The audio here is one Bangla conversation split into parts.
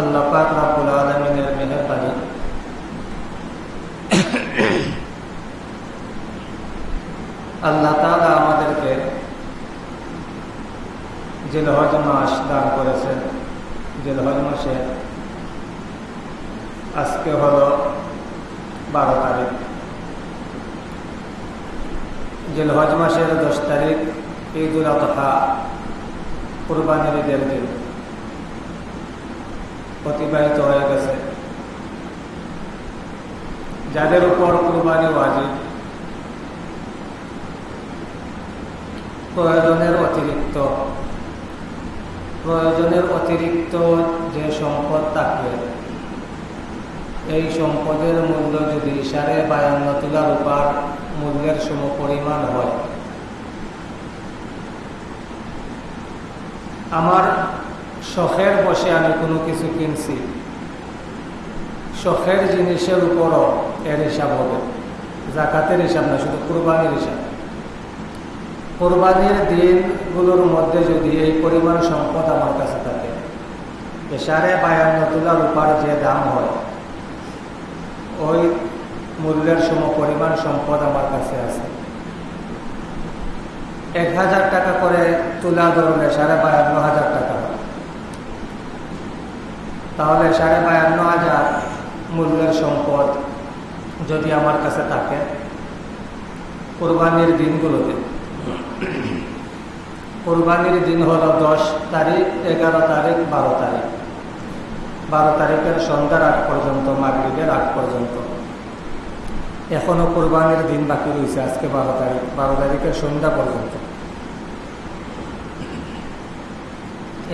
আল্লাহ পাক রাবুল আলমিনের মেহরবানি। আল্লাহ তালা আমাদেরকে জেলহজ মাস দান করেছেন। জেলহজ মাসে আজকে হল বারো তারিখ। জেলহজ মাসের দশ তারিখ ঈদুল আতহা কুরবানির ঈদের দিন। অতিবাহিত হয়ে গেছে। যাদের উপর কুরবানি ওয়াজিব, প্রয়োজনের অতিরিক্ত প্রয়োজনের অতিরিক্ত যে সম্পদ থাকবে, এই সম্পদের মূল্য যদি সাড়ে বায়ান্ন তুলা রূপার মূল্যের সম পরিমাণ হয়। আমার শখের বসে আমি কোনো কিছু কিনছি। শখের জিনিসের উপরও এর হিসাব হবে। জাকাতের হিসাব না, শুধু কোরবানির হিসাব। কোরবানির দিনগুলোর মধ্যে যদি এই পরিমাণ সম্পদ আমার কাছে থাকে সাড়ে বায়ান্ন তুলা রূপার যে দাম হয়, ওই মূল্যের সম পরিমাণ সম্পদ আমার কাছে আছে। এক হাজার টাকা করে তুলা ধরলে সাড়ে বায়ান্ন হাজার টাকা। তাহলে সাড়ে বায়ান্ন হাজার মূল্যের সম্পদ যদি আমার কাছে থাকে কোরবানির দিনগুলোতে। কোরবানির দিন হলো দশ তারিখ, এগারো তারিখ, বারো তারিখ। বারো তারিখের সন্ধ্যার আগ পর্যন্ত, মাগরীবের আগ পর্যন্ত। এখনও কোরবানির দিন বাকি রয়েছে আজকে বারো তারিখ, বারো তারিখের সন্ধ্যা পর্যন্ত।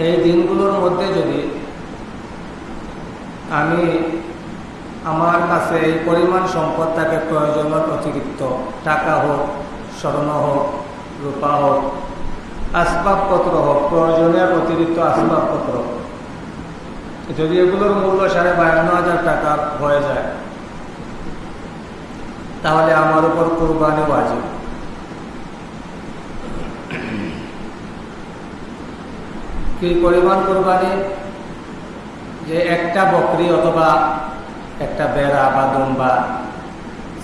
এই দিনগুলোর মধ্যে যদি আমি আমার কাছে এই পরিমাণ সম্পদ থাকে প্রয়োজনের অতিরিক্ত টাকা হোক, স্বর্ণ হোক, রূপা হোক, আসবাবপত্র হোক প্রয়োজনের অতিরিক্ত আসবাবপত্র। যদি এগুলোর মূল্য সাড়ে বায়ান্ন হাজার টাকা হয়ে যায়, তাহলে আমার উপর কোরবানি বাজে কি পরিমাণ কোরবানি? যে একটা বকরি অথবা একটা বেড়া বা দুম্বা,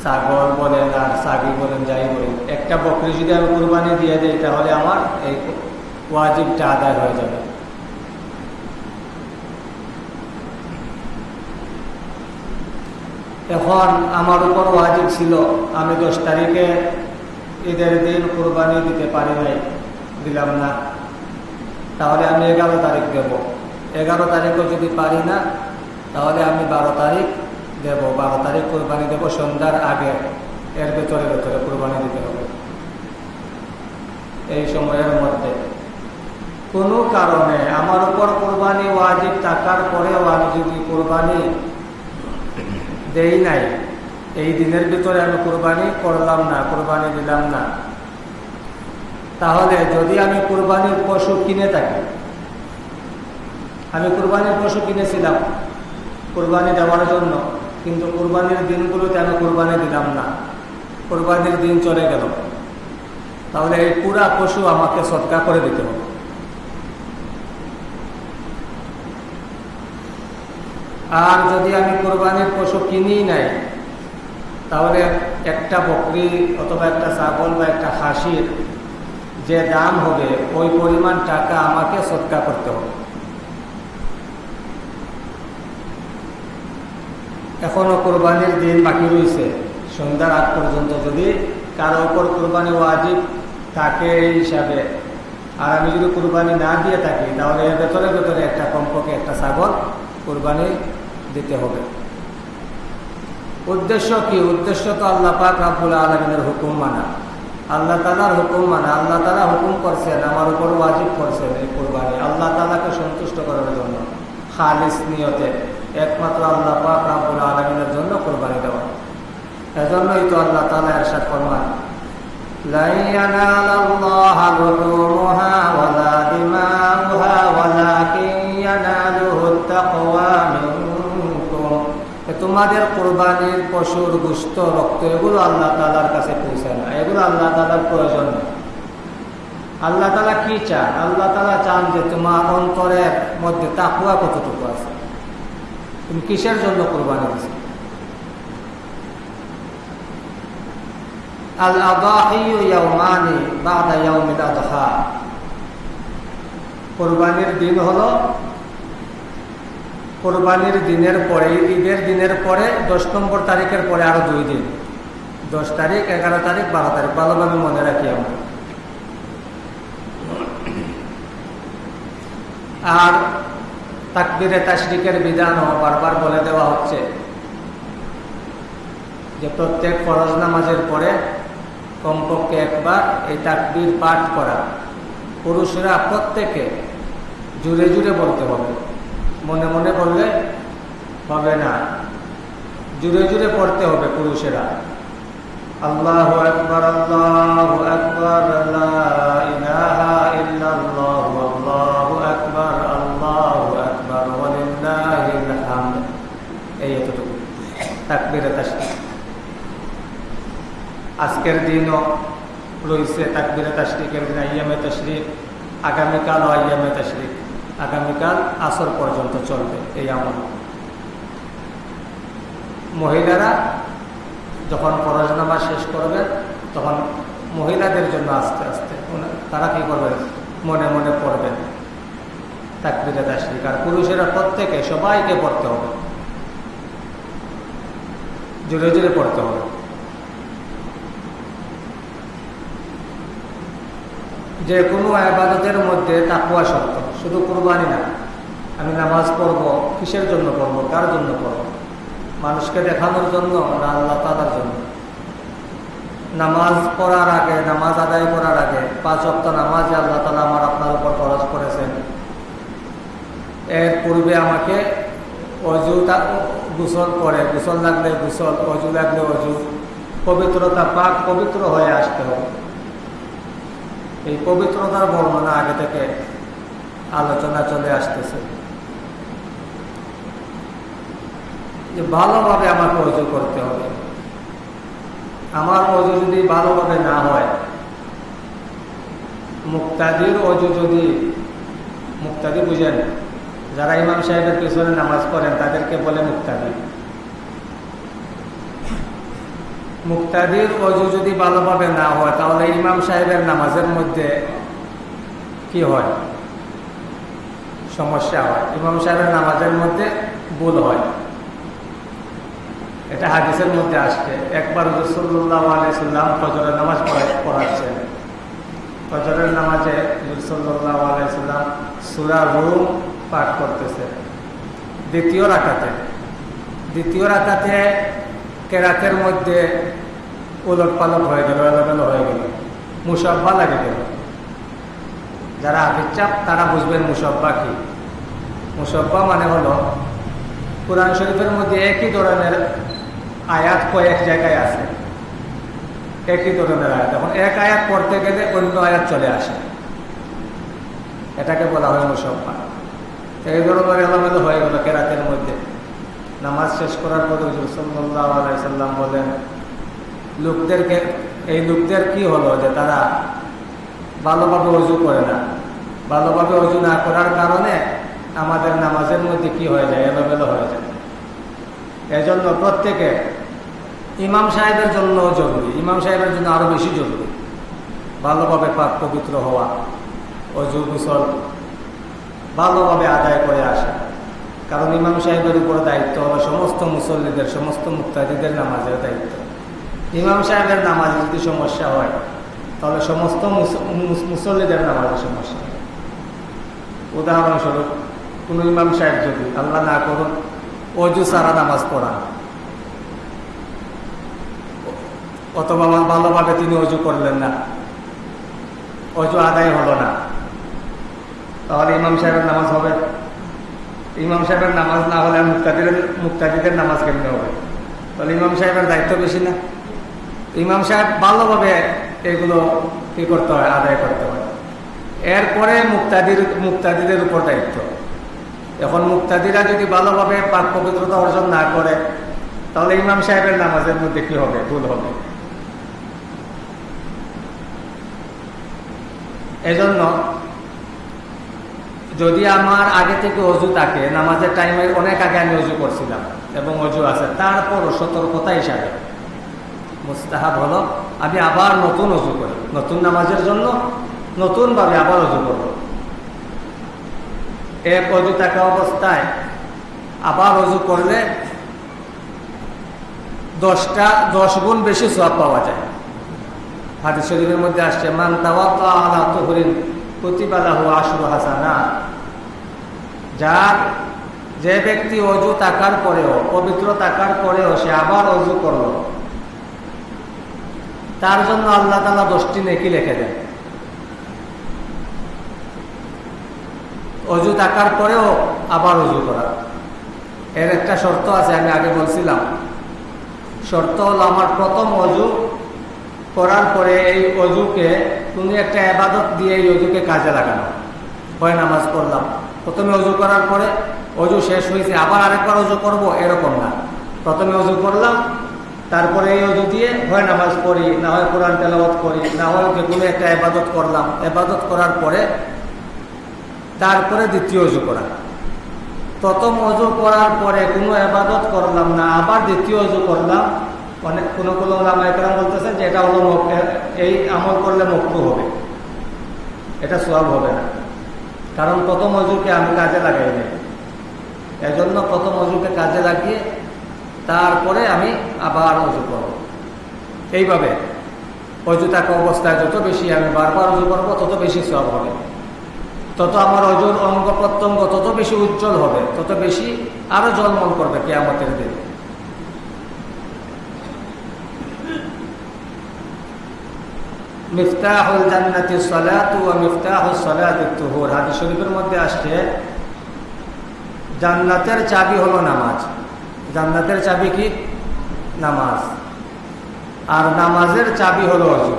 ছাগল বলেন আর ছাগি বলেন যাই বলেন, একটা বকরি যদি আমি কোরবানি দিয়ে দিই, তাহলে আমার এই ওয়াজিবটা আদায় হয়ে যাবে। এখন আমার উপর ওয়াজিব ছিল, আমি দশ তারিখে ঈদের দিন কোরবানি দিতে পারি নাই, দিলাম না। তাহলে আমি এগারো তারিখ দেব। এগারো তারিখও যদি পারি না, তাহলে আমি বারো তারিখ দেব। বারো তারিখ কোরবানি দেব সন্ধ্যার আগে। এর ভেতরে ভেতরে কোরবানি দিতে হবে। এই সময়ের মধ্যে। কোনো কারণে আমার উপর কোরবানি ওয়াজিব থাকার পরেও আমি যদি কোরবানি দেই নাই, এই দিনের ভিতরে আমি কোরবানি করলাম না, কোরবানি দিলাম না। তাহলে যদি আমি কোরবানির পশু কিনে থাকি আমি কোরবানির পশু কিনেছিলাম, কোরবানি দেওয়ার জন্য। কিন্তু কোরবানির দিনগুলোতে আমি কোরবানি দিলাম না। কোরবানির দিন চলে গেল। তাহলে এই পুরা পশু আমাকে সৎকা করে দিতে হবে। আর যদি আমি কোরবানির পশু কিনি নাই, তাহলে একটা বকরি অথবা একটা ছাগল বা একটা হাসির যে দাম হবে, ওই পরিমাণ টাকা আমাকে সৎকা করতে হবে। এখনও কোরবানির দিন বাকি রয়েছে। সন্ধ্যার আগ পর্যন্ত যদি কারও উপর কোরবানি ওয়াজিব থাকে এই হিসাবে। আর আমি যদি কোরবানি না দিয়ে থাকি, তাহলে এর ভেতরে ভেতরে একটা কমপক্ষে একটা ছাগল কোরবানি দিতে হবে। উদ্দেশ্য কি? উদ্দেশ্য তো আল্লাহ পাক রাবুল আলমিনের হুকুম মানা। আল্লাহ তালার হুকুম মানা। আল্লাহ তালা হুকুম করছেন, আমার উপর ওয়াজিব করছেন এই কোরবানি। আল্লাহ তালাকে সন্তুষ্ট করার জন্য। খালিস নিয়তে। একমাত্র আল্লাহ পাক রাবুল আলমিনের জন্য কোরবানি দেওয়া। এজন্যই তো আল্লাহ তালা এরশাদ ফরমান তোমাদের কোরবানির পশুর গুস্ত, রক্ত, এগুলো আল্লাহ তালার কাছে পৌঁছে না। এগুলো আল্লাহ তালার প্রয়োজন আল্লাহ তালা কি চান আল্লাহ তালা চান যে তোমার অন্তরের মধ্যে তাকুয়া কতটুকু আছে। তুমি কিসের জন্য কোরবানি আদহা কোরবানির দিন কোরবানির দিনের পরে, ঈদের দিনের পরে, দশ নম্বর তারিখের পরে আরও দুই দিন। দশ তারিখ, এগারো তারিখ, বারো তারিখ ভালোভাবে মনে রাখি আমরা। আর তাকবিরে তাশরিকের বিধানও বারবার বলে দেওয়া হচ্ছে যে প্রত্যেক ফরজ নামাজের পরে কমপক্ষে একবার এই তাকবির পাঠ করা। পুরুষরা প্রত্যেকে জুড়ে জুড়ে বলতে হবে। মনে মনে বললে হবে না। জুড়ে জুড়ে পড়তে হবে পুরুষেরা। আল্লাহ আকবর আল্লাহ আকবর আল্লাহ তাকবিরে আজকের দিনও রয়েছে তাকবিরে তাশরিকের দিন আইয়ামে তশরিক, আগামীকাল ও আইয়ামে তশরিক। আগামীকাল আসর পর্যন্ত চলবে এই আমল। মহিলারা যখন নামাজ শেষ করবে, তখন মহিলাদের জন্য আস্তে আস্তে তারা কি করবে? মনে মনে পড়বেন তাকবিরে তাশরিক আর পুরুষেরা প্রত্যেকে সবাইকে পড়তে হবে। জোরে জোরে পড়তে হবে। যে কোনো আবাদতের মধ্যে তাকুয়া শক্ত শুধু কোরবানি না, আমি নামাজ পড়ব, কিসের জন্য পড়ব, কার জন্য পড়ব? মানুষকে দেখানোর জন্য না আল্লাহ তালার জন্য? নামাজ পড়ার আগে, নামাজ আদায় করার আগে, পাঁচ অক্ট নামাজ আল্লাহ তালা আমার আপনার উপর খরচ করেছেন। এর পূর্বে আমাকে অজু গুসল করে, গুসল লাগলে গুসল, অজু লাগলে অজু, পবিত্রতা পাক পবিত্র হয়ে আসতে হবে। এই পবিত্রতার বর্ণনা আগে থেকে আলোচনা চলে আসতেছে। যে ভালোভাবে আমাকে অজু করতে হবে। আমার অজু যদি ভালোভাবে না হয়, মুক্তাদির অজু যদি, মুক্তাদি বুঝেন যারা ইমাম সাহেবের পিছনে নামাজ পড়েন, তাদেরকে বলে মুক্তাদি। মুক্তাদির অজু যদি ভালোভাবে না হয়, তাহলে ইমাম সাহেবের নামাজের মধ্যে কি হয়? সমস্যা হয়। ইমাম সাহেবের নামাজের মধ্যে ভুল হয়। এটা হাদিসের মধ্যে আসছে। একবার রসুল্লাহ আলাইসাল্লাম ফজরের নামাজ পড়াচ্ছেন। ফজরের নামাজে রসুল্লাহ আলাইসাল্লাম সুরা রুম পাঠ করতেছে। দ্বিতীয় রাখাতে দ্বিতীয় রাখাতে কেরাতের মধ্যে উলট পালট হয়ে গেল, এলোমেলো হয়ে গেল, মুসব্বা লাগে গেল। যারা আগে চাপ তারা বুঝবেন মুসব্বা কি। মুসব্বা মানে হলো, কোরআন শরীফের মধ্যে একই ধরনের আয়াত কয়েক জায়গায় আছে। একই ধরনের আয়াত। এখন এক আয়াত পড়তে গেলে অন্য আয়াত চলে আসে। এটাকে বলা হয় মুসব্বা। এই ধরনের এলোমেলো হয়ে গেল কেরাতের মধ্যে। নামাজ শেষ করার পর সাল্লাহ বলেন লোকদেরকে এই লোকদের কি হলো যে তারা ভালোভাবে অজু করে না? ভালোভাবে অজু না করার কারণে আমাদের নামাজের মধ্যে কি হয়ে যায়? এলোমেলো হয়ে যায়। এজন্য প্রত্যেকে ইমাম সাহেবের জন্য জরুরি, ইমাম সাহেবের জন্য আরও বেশি জরুরি। ভালোভাবে পাক পবিত্র হওয়া অজু গুসল ভালোভাবে আদায় করে আসে। কারণ ইমাম সাহেবের উপর দায়িত্ব হবে সমস্ত মুসল্লিদের, সমস্ত মুক্তাদিদের নামাজের দায়িত্ব। ইমাম সাহেবের নামাজে যদি সমস্যা হয়, তাহলে সমস্ত মুসল্লিদের নামাজের সমস্যা। উদাহরণস্বরূপ, কোন ইমাম সাহেব যদি আল্লাহ না করুন, অজু সারা নামাজ পড়া অথবা ভালোভাবে তিনি অজু করলেন না। অজু আদায় হলো না। তাহলে ইমাম সাহেবের নামাজ হবে। ইমাম সাহেবের নামাজ না হলে মুক্তাদিদের মুক্তাদিদের নামাজ কেমনে হবে? তাহলে ইমাম সাহেবের দায়িত্ব বেশি না। ইমাম সাহেব ভালোভাবে এগুলো কি করতে হয়, আদায় করতে হয়। এরপরে মুক্তাদির, মুক্তাদিদের উপর দায়িত্ব। এখন মুক্তাদিরা যদি ভালোভাবে পাক পবিত্রতা অর্জন না করে, তাহলে ইমাম সাহেবের নামাজের মধ্যে কি হবে? ভুল হবে। এজন্য যদি আমার আগে থেকে অজু থাকে, নামাজের টাইমে অনেক আগে আমি অজু করছিলাম এবং অজু আছে, তারপরও সতর্কতা হিসাবে। মুস্তাহাব হলো, আমি আবার নতুন অজু করি। নতুন নামাজের জন্য নতুনভাবে আবার অজু করব। এক অজু থাকা অবস্থায় আবার অজু করলে দশটা, দশ গুণ বেশি সব পাওয়া যায়। হাদিস শরীফের মধ্যে আসছে, মান তাওয়াক্কা আলা তুহরিন প্রতিবালাহু আশরু হাসানা যে ব্যক্তি অজু থাকার পরেও, পবিত্র থাকার পরেও সে আবার অজু করল। তার জন্য আল্লাহ তালা দশটি নেকি লিখে দেন। অজু পরেও আবার অজু করা। এর একটা শর্ত আছে, আমি আগে বলছিলাম। শর্ত হলো, আমার প্রথম অজু করার পরে এই অজুকে তুমি একটা আবাদত দিয়ে এই অজুকে কাজে লাগানো। হয় নামাজ পড়লাম। প্রথমে অজু করার পরে অজু শেষ হয়েছে, আবার আরেকবার অজু করব, এরকম না। প্রথমে অজু করলাম, তারপরে এই অজু দিয়ে হয় নামাজ পড়ি, না হয় কোরআন তেলাওয়াত করি, না হয় যে কোনো একটা আবাদত করলাম। আবাদত করার পরে তারপরে দ্বিতীয় অজু করা। প্রথম অজু করার পরে কোনো আবাদত করলাম না, আবার দ্বিতীয় অজু করলাম অনেক কোনো কোনো একরাম বলতেছেন যে এটা হলো এই আমল করলে মুক্ত হবে। এটা সব হবে না। কারণ প্রথম মজুরকে আমি কাজে লাগাই নাই। এজন্য প্রথম মজুরকে কাজে লাগিয়ে তারপরে আমি আবার অজু করব। এইভাবে অজু থাকা অবস্থায় যত বেশি আমি বারবার অজু করব, তত বেশি সব হবে। তত আমার অজুর অঙ্গ প্রত্যঙ্গ তত বেশি উজ্জ্বল হবে, তত বেশি আরও জলমল করবে কেয়ামতের দিন। মিফতাহুল জান্নাতি সালাতু ওয়া মিফতাহুস সালাতি তুহুর। হাদিস শরীফের মধ্যে আসছে, জান্নাতের চাবি হলো নামাজ। জান্নাতের চাবি কি? নামাজ। আর নামাজের চাবি হলো অজু।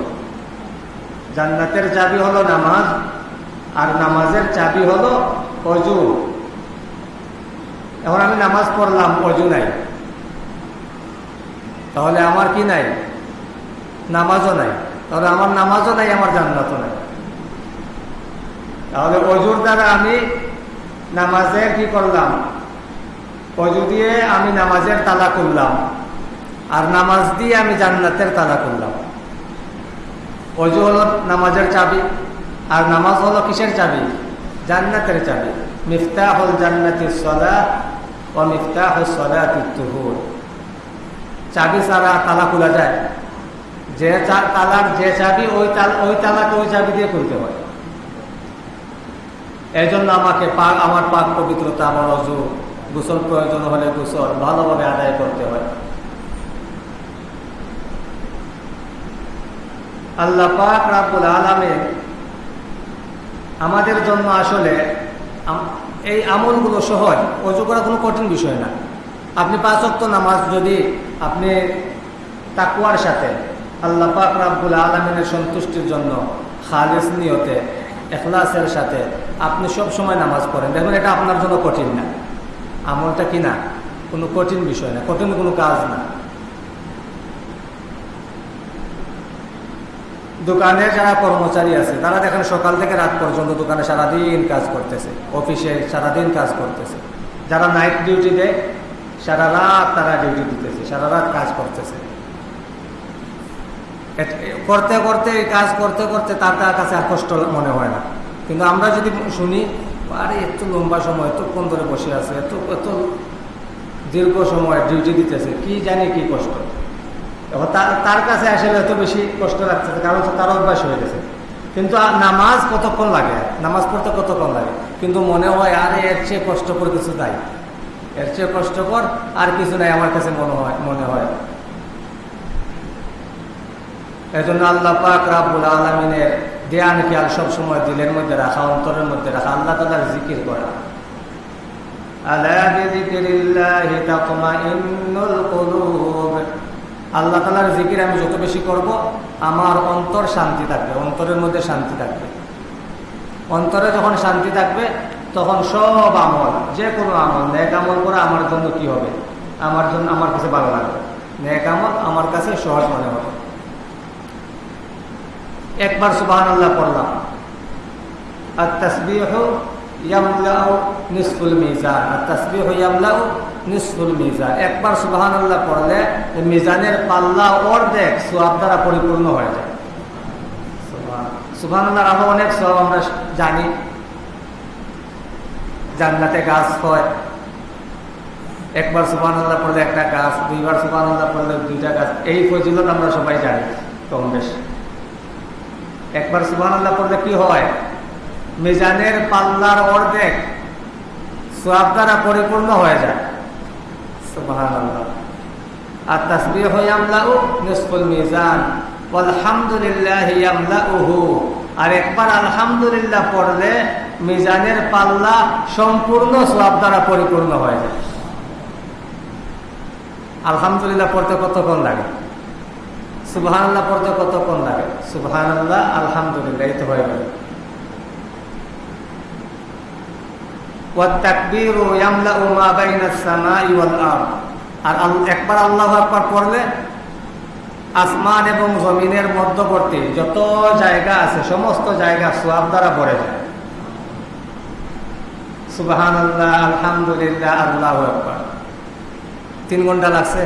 জান্নাতের চাবি হলো নামাজ, আর নামাজের চাবি হলো অজু। এখন আমি নামাজ পড়লাম, অজু নাই। তাহলে আমার কি নাই? নামাজও নাই। তাহলে আমার নামাজও নাই, আমার জান্নাতও নাই। তাহলে অজুর দ্বারা আমি নামাজে কি করলাম? অজু দিয়ে আমি নামাজের তালা করলাম আর নামাজ দিয়ে আমি জান্নাতের তালা করলাম অজু হলো নামাজের চাবি, আর নামাজ হলো কিসের চাবি? জান্নাতের চাবি। মিফতাহ হল জান্নাতির সদা ও মিফতাহ সদাতুহুর চাবি ছাড়া তালা খোলা যায়? যে চার তালার যে চাবি, ওই তাল ওই তালাকে ওই চাবি দিয়ে খুলতে হয়। এই জন্য আমাকে পাক আমার পাক পবিত্রতা, আমার অজু, গোসল প্রয়োজন হলে গোসল ভালোভাবে আদায় করতে হয়। আল্লাহ পাক রাবুল আলমে আমাদের জন্য আসলে এই আমলগুলো সহজ। অজু করা কোনো কঠিন বিষয় না। আপনি পাঁচ অক্ত নামাজ যদি আপনি তাকুয়ার সাথে আল্লাহ পাক রাব্বুল আলমিনের সন্তুষ্টির জন্য খালিস নিয়তে এখলাসের সাথে আপনি সব সময় নামাজ পড়েন। দেখবেন এটা আপনার জন্য কঠিন না। আমলটা কি না? কোনো কঠিন বিষয় না, কঠিন কোনো কাজ না। দোকানে যারা কর্মচারী আছে, তারা দেখেন সকাল থেকে রাত পর্যন্ত দোকানে সারাদিন কাজ করতেছে, অফিসে সারাদিন কাজ করতেছে। যারা নাইট ডিউটি দেয়, সারা রাত তারা ডিউটি দিতেছে, সারা রাত কাজ করতেছে। করতে করতে কাজ করতে করতে তার তার কাছে আর কষ্ট মনে হয় না। কিন্তু আমরা যদি শুনি, আরে, এত লম্বা সময় এতক্ষণ ধরে বসে আছে, এত এত দীর্ঘ সময় ডিউটি দিতেছে, কি জানি কি কষ্ট। তার কাছে আসলে এত বেশি কষ্ট লাগতেছে, কারণ তার অভ্যাস হয়ে গেছে। কিন্তু নামাজ কতক্ষণ লাগে? নামাজ পড়তে কতক্ষণ লাগে? কিন্তু মনে হয়, আরে, এর চেয়ে কষ্ট করে, কিছু তাই এর চেয়ে কষ্টকর আর কিছু নাই, আমার কাছে মনে হয় মনে হয়। এই জন্য আল্লাহ পাক রাবুল আলমিনের জ্ঞান খেয়াল সবসময় দিলের মধ্যে রাখা, অন্তরের মধ্যে রাখা, আল্লাহ তালার জিকির করা। আল্লাহ তালার জিকির আমি যত বেশি করব, আমার অন্তর শান্তি থাকবে, অন্তরের মধ্যে শান্তি থাকবে। অন্তরে যখন শান্তি থাকবে, তখন সব আমল যে কোনো আমল, নেক আমল করা আমার জন্য কি হবে? আমার জন্য আমার কাছে ভালো লাগবে। নেক আমল আমার কাছে সহজ মনে হবে। একবার সুবাহ আল্লাহ পড়লাম। আর তসবিহ ইয়ামলাউ নিসফুল মিজান। আর তাসবিহ ইয়ামলাউ নিসফুল মিজান। একবার সুবহানাল্লাহ পড়লে মিজানের পাল্লা অর্ধেক সোয়াব দ্বারা পরিপূর্ণ হয়ে যায়। সুবহানাল্লাহ আরও অনেক সব আমরা জানি। জান্নাতে গাছ হয়। একবার সুবান আল্লাহ পড়লে একটা গাছ, দুইবার সুবান আল্লাহ পড়লে দুইটা গাছ। এই ফজিলত আমরা সবাই জানি কম বেশ। একবার সুবান আল্লাহ পড়লে কি হয়? মিজানের পাল্লার অর্ধেক সোয়াব দ্বারা পরিপূর্ণ হয়ে যায়। আর তাসবি মিজান। আলহামদুলিল্লাহ আর একবার আলহামদুলিল্লাহ পড়লে মিজানের পাল্লা সম্পূর্ণ সোয়াব দ্বারা পরিপূর্ণ হয়ে যায়। আলহামদুলিল্লাহ পড়তে কতক্ষণ লাগে? সুবহান পড়তে কতক্ষণ লাগে? সুবহান আল্লাহ আলহামদুলিল্লাহ, এই তো হয়ে গেল। আর একবার আল্লাহ আসমান এবং জমিনের মধ্যবর্তী যত জায়গা আছে, সমস্ত জায়গা সোয়াব দ্বারা পড়ে যায়। সুবাহান আল্লাহ আলহামদুলিল্লাহ, আল্লাহ একবার তিন ঘণ্টা লাগছে।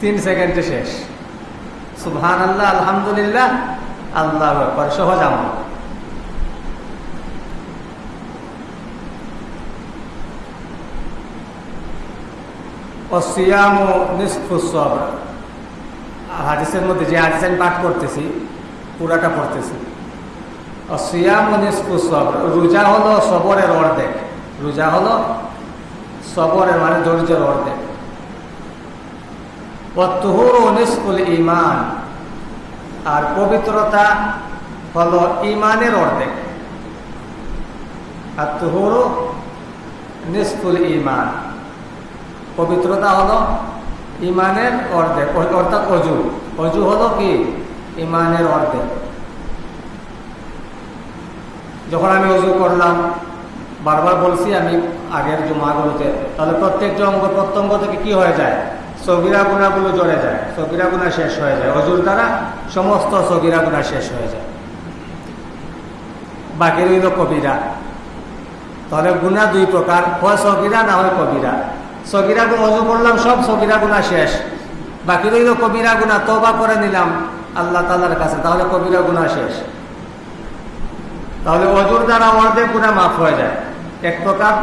তিন সেকেন্ডে শেষ। সুবহান আল্লাহ আলহামদুলিল্লাহ আল্লাহ একবার সহজ আমল। হাদিসের মধ্যে যে হাদিস আমি পাঠ করতেছি, পুরাটা পড়তেছি। অসিয়াম রোজা হলো সবরের অর্ধেক। রোজা হলো সবরের মানে ধৈর্যের অর্ধেক। ইমান আর পবিত্রতা হলো ইমানের অর্ধেক। আর তুহুর নিষ্ফুল ইমান পবিত্রতা হলো ইমানের অর্ধেক অর্থাৎ অজু। অজু হলো কি? ইমানের অর্ধেক। যখন আমি অজু করলাম, বারবার বলছি আমি আগের জমাগুলোতে, তাহলে প্রত্যেকটা অঙ্গ প্রত্যঙ্গ থেকে কি হয়ে যায়? সগিরা গুণাগুলো জড়ে যায় সগিরা গুণা শেষ হয়ে যায়। অজুর দ্বারা সমস্ত সগিরা গুণা শেষ হয়ে যায়। বাকি রইল কবিরা। তাহলে গুণা দুই প্রকার, হয় সগিরা না হয় কবিরা। সগিরা গুণ অজু করলাম, সব সগিরা গুণা শেষ। বাকি রইল কবিরা গুণা তবা করে নিলাম আল্লাহ তালার কাছে, তাহলে কবিরা গুণা শেষ। তাহলে অজুর দ্বারা অর্ধেক গুণা মাফ হয়ে যায়। এক প্রকার,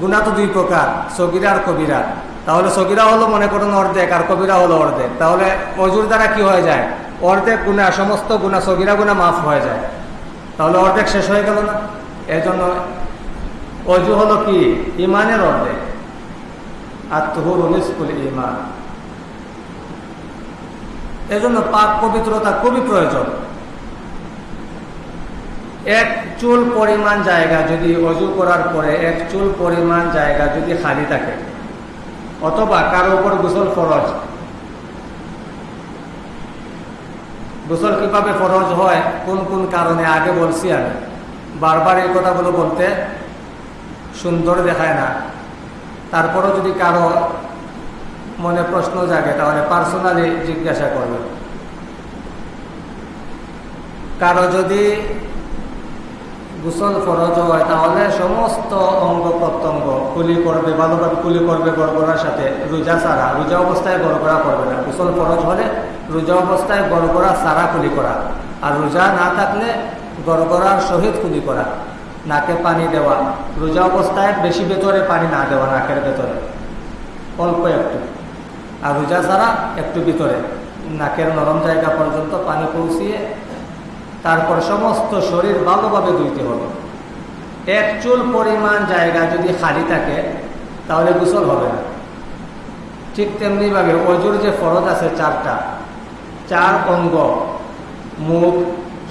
গুণা তো দুই প্রকার, সগিরা আর কবিরা। তাহলে সগিরা হলো মনে করুন অর্ধেক, আর কবিরা হলো অর্ধেক। তাহলে অজুর দ্বারা কি হয়ে যায়? অর্ধেক গুণা, সমস্ত গুণা, সগিরা গুণা মাফ হয়ে যায়। তাহলে অর্ধেক শেষ হয়ে গেল না? এই জন্য অজু হলো কি? ইমানের অর্ধেক। আর তুহুর নিষ্কুল ইমান। এজন্য পাক পবিত্রতা খুবই প্রয়োজন। এক চুল পরিমাণ জায়গা যদি অজু করার পরে, এক চুল পরিমাণ জায়গা যদি খালি থাকে অথবা কারও উপর গোসল ফরজ। গোসল কীভাবে ফরজ হয়, কোন কোন কারণে, আগে বলছি আমি। বারবার এই কথাগুলো বলতে সুন্দর দেখায় না। তারপরও যদি কারও মনে প্রশ্ন জাগে, তাহলে পার্সোনালি জিজ্ঞাসা করবে কারও যদি গোসল, ফরজ হয়, তাহলে সমস্ত অঙ্গ প্রত্যঙ্গ কুলি করবে, ভালোভাবে কুলি করবে গড়গড়ার সাথে। রোজা সারা রোজা অবস্থায় গড়গড়া করবে না। গোসল, ফরজ হলে রোজা অবস্থায় গড়গড়া সারা কুলি করা। আর রোজা না থাকলে গড়গড়ার সহিত কুলি করা। নাকে পানি দেওয়া। রোজা অবস্থায় বেশি ভেতরে পানি না দেওয়া, নাকের ভেতরে। অল্প একটু। আর রোজা ছাড়া একটু ভিতরে। নাকের নরম জায়গা পর্যন্ত পানি পৌঁছিয়ে তারপর সমস্ত শরীর ভালোভাবে ধুইতে হবে। এক চুল পরিমাণ জায়গা যদি খালি থাকে, তাহলে গোসল হবে না। ঠিক তেমনিভাবে অজুর যে ফরজ আছে চারটা, চার অঙ্গ, মুখ,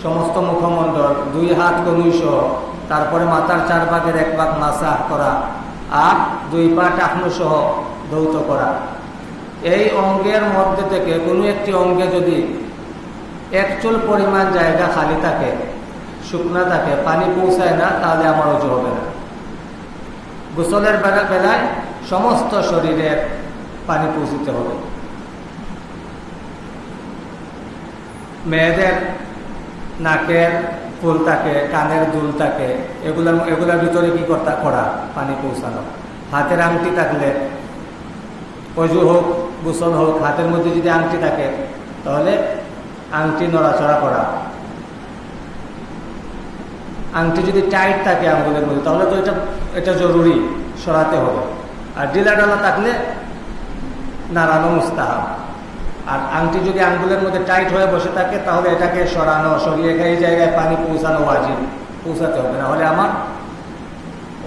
সমস্ত মুখমণ্ডল, দুই হাত কনুই সহ, তারপরে মাথার চার ভাগের এক ভাগ মাসা করা, আর দুই পা টাকনু সহ দৌত করা। এই অঙ্গের মধ্যে থেকে কোনো একটি অঙ্গে যদি এক চুল পরিমাণ জায়গা খালি থাকে, শুকনা থাকে, পানি পৌঁছায় না, তাহলে আমার অজু হবে না। গোসলের বেলা বেলায় সমস্ত শরীরের পানি পৌঁছতে হবে। মেয়েদের নাকের ফুল থাকে, কানের দুল থাকে, এগুলোর এগুলোর ভিতরে কি করতা করা, পানি পৌঁছানো। হাতের আংটি থাকলে অজু হোক, গোসল হোক, হাতের মধ্যে যদি আংটি থাকে, তাহলে আংটি নড়াচড়া করা। আংটি যদি টাইট থাকে আঙ্গুলের মধ্যে, তাহলে তো এটা এটা জরুরি, সরাতে হবে। আর ডিলা ডালা থাকলে নাড়ানো মুস্তাহাব। আর আংটি যদি আঙ্গুলের মধ্যে টাইট হয়ে বসে থাকে, তাহলে এটাকে সরানো, সরিয়ে এই জায়গায় পানি পৌঁছানো ওয়াজিব। পৌঁছাতে হবে, না হলে আমার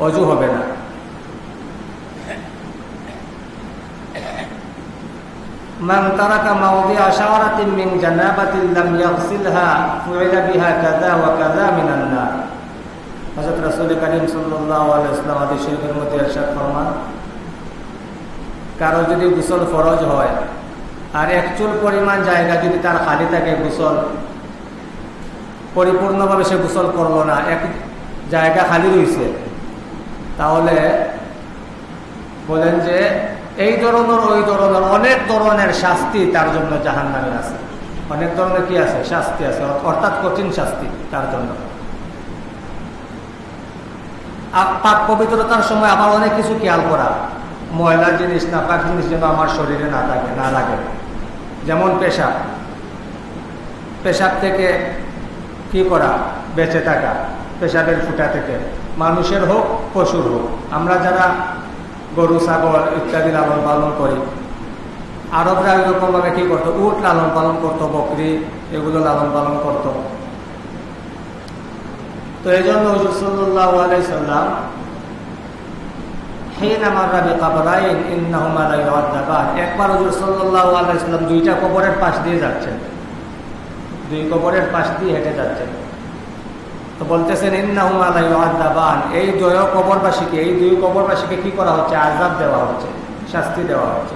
অজু হবে না। من ترك موضع شعرة من جنابة لم يغسلها فعل بها كذا وكذا من النار হযরত রাসূল করিম সাল্লাল্লাহু আলাইহি ওয়াসাল্লাম আদি শরীফের মধ্যে ইরশাদ ফরমান কারো যদি গোসল ফরজ হয় আর এক চুল পরিমাণ জায়গা যদি তার খালি থাকে গোসল পরিপূর্ণভাবে সে গোসল করলো না এক জায়গা খালি রয়েছে তাহলে বলেন যে এই ধরনের, ওই ধরনের, অনেক ধরনের শাস্তি তার জন্য জাহান নামে আছে। অনেক ধরনের কি আছে? শাস্তি আছে অর্থাৎ কঠিন শাস্তি তার জন্য। পাক পবিত্রতার সময় আবার অনেক কিছু খেয়াল করা। ময়লা জিনিস না পাক জিনিস যেন আমার শরীরে না থাকে, না লাগে। যেমন পেশাব। পেশাব থেকে কি করা? বেঁচে থাকা। পেশাবের ফুটা থেকে। মানুষের হোক, পশুর হোক। আমরা যারা গরু, ছাগল ইত্যাদি লালন পালন করি। আরবরা এরকমভাবে কি করতো? উট লালন পালন করতো, বকরি এগুলো লালন পালন করতো। তো এই জন্য হজুর সাল্লাহ আলাইসাল্লাম একবার দুইটা কবরের পাশ দিয়ে যাচ্ছেন। দুই কবরের পাশ দিয়ে হেঁটে যাচ্ছেন। তো বলতেছেন আলাইবান এই দুই কবরবাসীকে, এই দুই কবরবাসীকে কি করা হচ্ছে? আজাব দেওয়া হচ্ছে, শাস্তি দেওয়া হচ্ছে।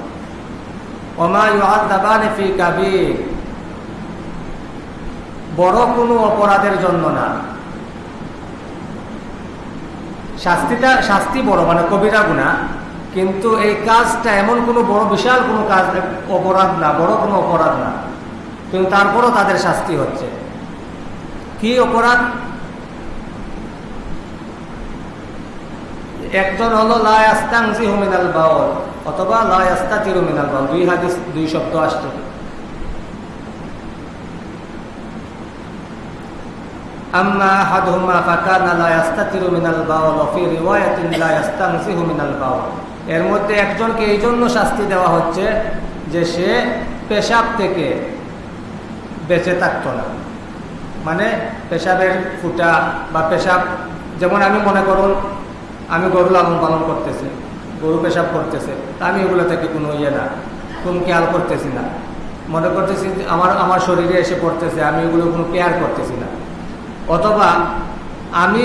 বড় কোনো অপরাধের জন্য না। শাস্তিটা, শাস্তি বড় মানে কবিরা গুণা। কিন্তু এই কাজটা এমন কোনো বড়, বিশাল কোনো কাজ, অপরাধ না, বড় কোনো অপরাধ না। কিন্তু তারপরও তাদের শাস্তি হচ্ছে। কি অপরাধ? একজন হলো লাস্তাংজি হুমিনাল বাউল অথবা লাস্তা তিরুমিনাল বাউল দুই হাদিস, দুই শব্দ আসছে। মিনাল বাউল এর মধ্যে একজনকে এই জন্য শাস্তি দেওয়া হচ্ছে যে সে পেশাব থেকে বেঁচে থাকতো না। মানে পেশাবের ফুটা বা পেশাব, যেমন আমি মনে করুন আমি গরু লালন পালন করতেছি, গরু পেশাব করতেছে, তা আমি এগুলো থেকে কোনো ইয়ে না, কোনো খেয়াল করতেছি না। মনে করতেছি আমার আমার শরীরে এসে পড়তেছে, আমি এগুলো কোনো কেয়ার করতেছি না। অথবা আমি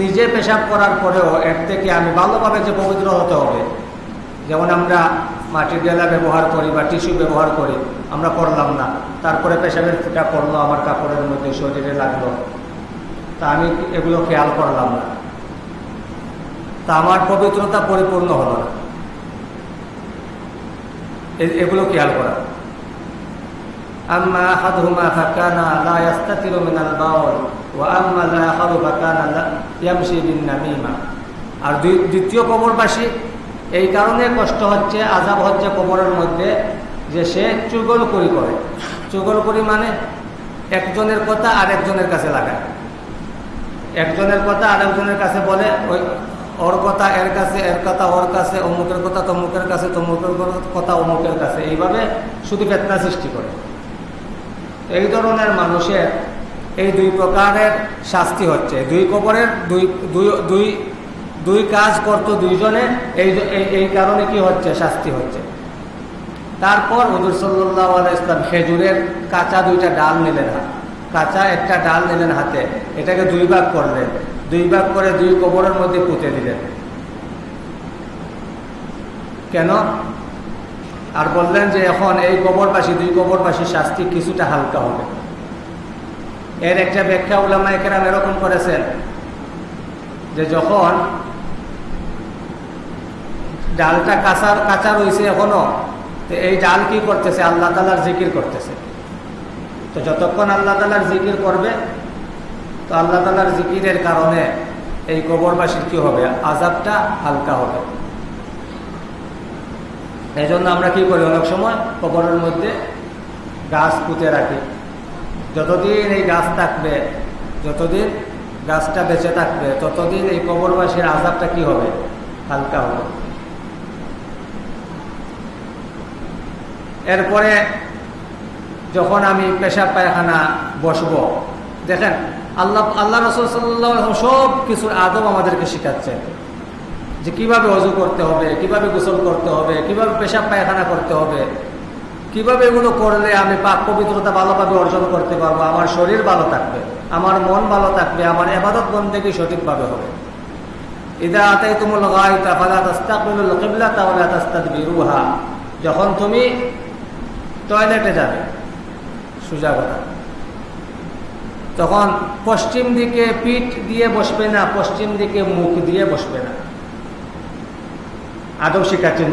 নিজে পেশাব করার পরেও এর থেকে আমি ভালোভাবে যে পবিত্র হতে হবে, যেমন আমরা মাটির ডেলা ব্যবহার করি বা টিস্যু ব্যবহার করি, আমরা করলাম না, তারপরে পেশাবের ফুটা পড়ল, আমার কাপড়ের মধ্যে শরীরে লাগল, তা আমি এগুলো খেয়াল করলাম না। তা আমার পবিত্রতা পরিপূর্ণ হলো না। এগুলো খেয়াল করা। আর দ্বিতীয় কবরবাসী এই কারণে কষ্ট হচ্ছে আজাব হচ্ছে কবরের মধ্যে, যে সে চুগল করি। করে চুগল করি মানে একজনের কথা আরেকজনের কাছে লাগায়। একজনের কথা আরেকজনের কাছে বলে, ওই ওর কথা এর কাছে, এর কথা ওর কাছে, অমুকের কথা তমুকের কাছে, তমুকের কথা অমুকের কাছে। এইভাবে শুধু বেতনা সৃষ্টি করে। এই ধরনের মানুষের এই দুই প্রকারের শাস্তি হচ্ছে। দুই কবরের দুই দুই দুই কাজ করত দুইজনে, এই এই কারণে কি হচ্ছে? শাস্তি হচ্ছে। তারপর হজুর সাল্লাহ ইসলাম খেজুরের কাঁচা দুইটা ডাল নিলেন কাঁচা একটা ডাল নিলেন হাতে। এটাকে দুই ভাগ করলেন। দুই ভাগ করে দুই কবরের মধ্যে পুঁতে দিলেন। কেন? আর বললেন যে এখন এই কবরবাসী, দুই কবরবাসীর শাস্তি কিছুটা হালকা হবে। এর একটা ব্যাখ্যা উলামা একেরাম এরকম করেছেন যে যখন ডালটা কাঁচা কাঁচা রয়েছে এখনও, তো এই ডাল কি করতেছে? আল্লাহ তালার জিকির করতেছে। তো যতক্ষণ আল্লাহ তালার জিকির করবে তো আল্লাহ তালার জিকিরের কারণে এই কবরবাসীর কি হবে? আজাবটা হালকা হবে। এই জন্য আমরা কি করি? অনেক সময় কবরের মধ্যে গাছ পুঁতে রাখি। যতদিন এই গাছ থাকবে, যতদিন গাছটা বেঁচে থাকবে, ততদিন এই কবরবাসীর আজাবটা কি হবে? হালকা হবে। এরপরে যখন আমি পেশাব পায়খানা বসব, দেখেন আল্লাহ আল্লাহ রসুল সাল্লাহ সব কিছুর আদব আমাদেরকে শেখাচ্ছে যে কীভাবে অজু করতে হবে, কীভাবে গোসল করতে হবে, কীভাবে পেশাব পায়খানা করতে হবে, কীভাবে এগুলো করলে আমি পাক পবিত্রতা ভালোভাবে অর্জন করতে পারব, আমার শরীর ভালো থাকবে, আমার মন ভালো থাকবে, আমার এবাদত বন্দেগী সঠিকভাবে হবে। ইদা আতাই তুমুল গাইতা ফালা তাস্তাকবিলুল কিবলা তাওলা তাস্তাদবিরুহা। যখন তুমি টয়লেটে যাবে, সুজা কথা। তখন পশ্চিম দিকে পিঠ দিয়ে বসবে না, পশ্চিম দিকে মুখ দিয়ে বসবে না। আদৌ শিখাচ্ছেন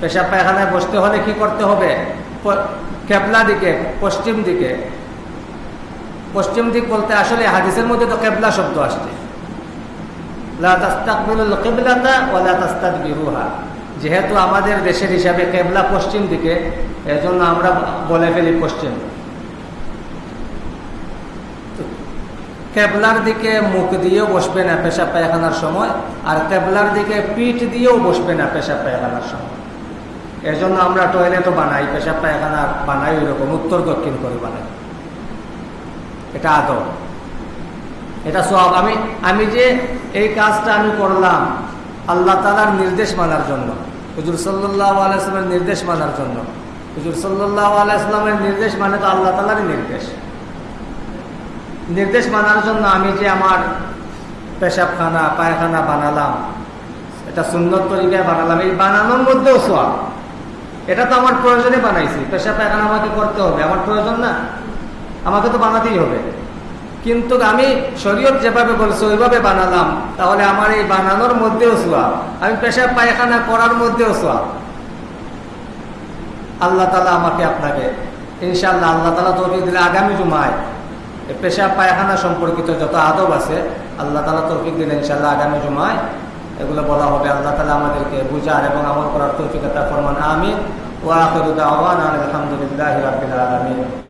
পেশাব পায়খানায় বসতে হলে কি করতে হবে? কেবলা দিকে, পশ্চিম দিকে। পশ্চিম দিক বলতে আসলে হাদিসের মধ্যে তো কেবলা শব্দ আসছে। যেহেতু আমাদের দেশের হিসাবে কেবলা পশ্চিম দিকে, এজন্য আমরা বলে ফেলি পশ্চিম। কেবলার দিকে মুখ দিয়েও বসবে না পেশা পায়খানার সময়, আর কেবলার দিকে পিঠ দিয়েও বসবে না পেশা পায়খানার সময়। এর জন্য আমরা টয়লেটও বানাই, পেশাব পায়খানা বানাই ওই রকম উত্তর দক্ষিণ করে বানাই। এটা আদব এটা সব আমি আমি যে এই কাজটা আমি করলাম, আল্লাহ তালার নির্দেশ মানার জন্য, হুজুর সাল্লাহ আলাইসলামের নির্দেশ মানার জন্য। হুজুর সাল্লাহ আলাইসলামের নির্দেশ মানে তো আল্লাহ তালারই নির্দেশ। নির্দেশ মানার জন্য আমি যে আমার পেশাবখানা, পায়খানা বানালাম, এটা সুন্দর তরিকায় বানালাম, এই বানানোর মধ্যেও সোয়াব। এটা তো আমার প্রয়োজনে বানাইছি পেশাব পায়খানা আমাকে করতে হবে, আমার প্রয়োজন না, আমাকে তো বানাতেই হবে। কিন্তু আমি শরীয়ত যেভাবে বলছে, ওইভাবে বানালাম, তাহলে আমার এই বানানোর মধ্যেও সোয়াব, আমি পেশাব পায়খানা করার মধ্যেও সোয়াব। আল্লাহ তালা আমাকে আপনাকে ইনশাল্লাহ আল্লাহ তালা তৌফিক দিলে আগামী জুমায় পেশাব পায়খানা সম্পর্কিত যত আদব আছে, আল্লাহ তালা তৌফিক দিলে ইনশাল্লাহ আগামী জুমায়। এগুলো বলা হবে, আল্লাহ তালা আমাদেরকে বুঝার এবং আমল করার তৌফিকতা ফরমান আমিন। ওয়া আখরুদ্দাওয়ান আলহামদুলিল্লাহ আলামিন।